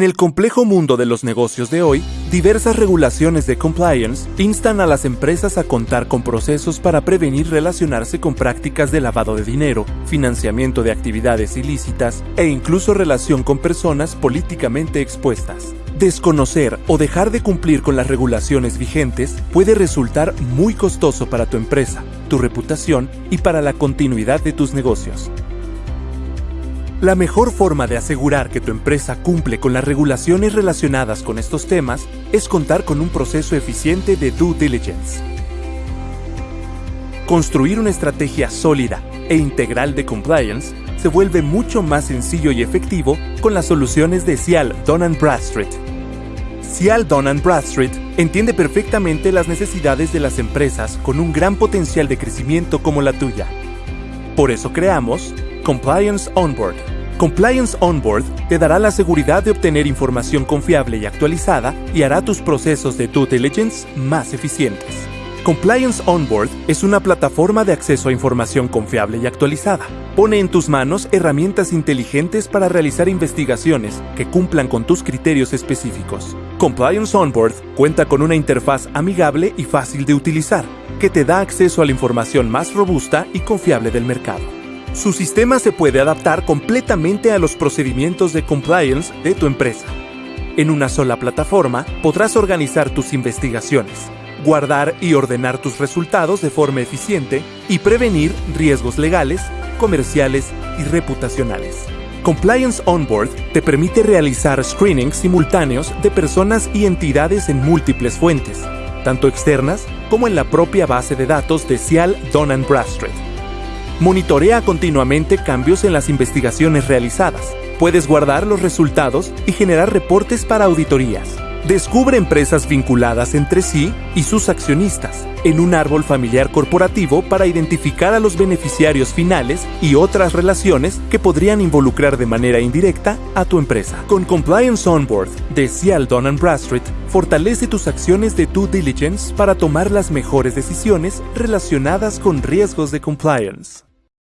En el complejo mundo de los negocios de hoy, diversas regulaciones de compliance instan a las empresas a contar con procesos para prevenir relacionarse con prácticas de lavado de dinero, financiamiento de actividades ilícitas e incluso relación con personas políticamente expuestas. Desconocer o dejar de cumplir con las regulaciones vigentes puede resultar muy costoso para tu empresa, tu reputación y para la continuidad de tus negocios. La mejor forma de asegurar que tu empresa cumple con las regulaciones relacionadas con estos temas es contar con un proceso eficiente de due diligence. Construir una estrategia sólida e integral de compliance se vuelve mucho más sencillo y efectivo con las soluciones de Cial Don Bradstreet. Cial Don Bradstreet entiende perfectamente las necesidades de las empresas con un gran potencial de crecimiento como la tuya. Por eso creamos Compliance Onboard. Compliance Onboard te dará la seguridad de obtener información confiable y actualizada y hará tus procesos de due diligence más eficientes. Compliance Onboard es una plataforma de acceso a información confiable y actualizada. Pone en tus manos herramientas inteligentes para realizar investigaciones que cumplan con tus criterios específicos. Compliance Onboard cuenta con una interfaz amigable y fácil de utilizar, que te da acceso a la información más robusta y confiable del mercado. Su sistema se puede adaptar completamente a los procedimientos de compliance de tu empresa. En una sola plataforma podrás organizar tus investigaciones, guardar y ordenar tus resultados de forma eficiente y prevenir riesgos legales, comerciales y reputacionales. Compliance Onboard te permite realizar screenings simultáneos de personas y entidades en múltiples fuentes, tanto externas como en la propia base de datos de Cial Don Bradstreet Monitorea continuamente cambios en las investigaciones realizadas. Puedes guardar los resultados y generar reportes para auditorías. Descubre empresas vinculadas entre sí y sus accionistas en un árbol familiar corporativo para identificar a los beneficiarios finales y otras relaciones que podrían involucrar de manera indirecta a tu empresa. Con Compliance Onboard de Cial Don Bradstreet, fortalece tus acciones de due diligence para tomar las mejores decisiones relacionadas con riesgos de compliance.